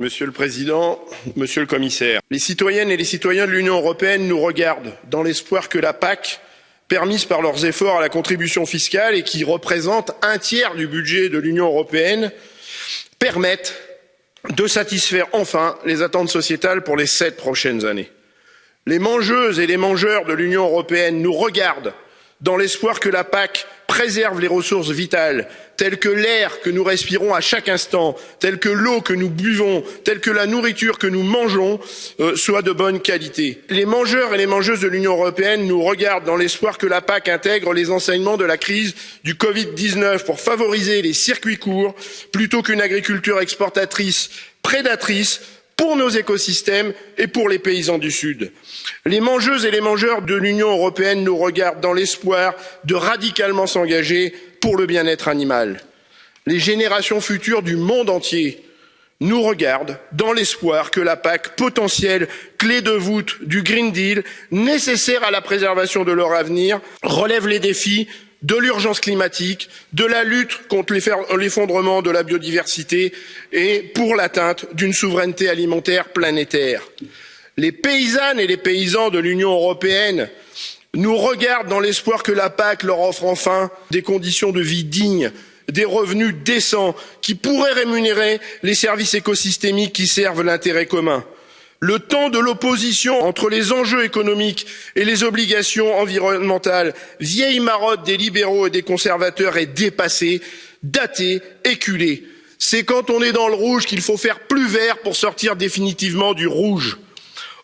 Monsieur le Président, Monsieur le Commissaire, les citoyennes et les citoyens de l'Union européenne nous regardent dans l'espoir que la PAC, permise par leurs efforts à la contribution fiscale et qui représente un tiers du budget de l'Union européenne, permette de satisfaire enfin les attentes sociétales pour les sept prochaines années. Les mangeuses et les mangeurs de l'Union européenne nous regardent dans l'espoir que la PAC préserve les ressources vitales, telles que l'air que nous respirons à chaque instant, telles que l'eau que nous buvons, telles que la nourriture que nous mangeons, euh, soit de bonne qualité. Les mangeurs et les mangeuses de l'Union européenne nous regardent dans l'espoir que la PAC intègre les enseignements de la crise du Covid-19 pour favoriser les circuits courts plutôt qu'une agriculture exportatrice prédatrice pour nos écosystèmes et pour les paysans du Sud. Les mangeuses et les mangeurs de l'Union européenne nous regardent dans l'espoir de radicalement s'engager pour le bien-être animal. Les générations futures du monde entier nous regardent dans l'espoir que la PAC potentielle clé de voûte du Green Deal, nécessaire à la préservation de leur avenir, relève les défis de l'urgence climatique, de la lutte contre l'effondrement de la biodiversité et pour l'atteinte d'une souveraineté alimentaire planétaire. Les paysannes et les paysans de l'Union européenne nous regardent dans l'espoir que la PAC leur offre enfin des conditions de vie dignes, des revenus décents qui pourraient rémunérer les services écosystémiques qui servent l'intérêt commun. Le temps de l'opposition entre les enjeux économiques et les obligations environnementales, vieille marotte des libéraux et des conservateurs, est dépassé, daté, éculé. C'est quand on est dans le rouge qu'il faut faire plus vert pour sortir définitivement du rouge.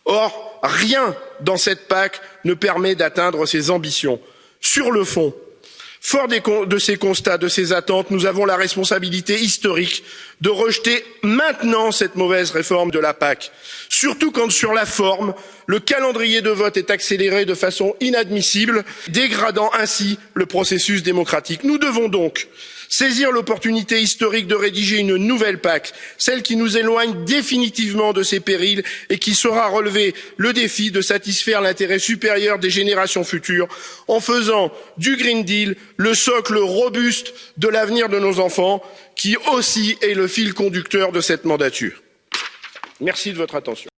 Or, rien dans cette PAC ne permet d'atteindre ces ambitions. Sur le fond, Fort de ces constats, de ces attentes, nous avons la responsabilité historique de rejeter maintenant cette mauvaise réforme de la PAC, surtout quand sur la forme, le calendrier de vote est accéléré de façon inadmissible, dégradant ainsi le processus démocratique. Nous devons donc saisir l'opportunité historique de rédiger une nouvelle PAC, celle qui nous éloigne définitivement de ces périls et qui saura relever le défi de satisfaire l'intérêt supérieur des générations futures en faisant du Green Deal le socle robuste de l'avenir de nos enfants, qui aussi est le fil conducteur de cette mandature. Merci de votre attention.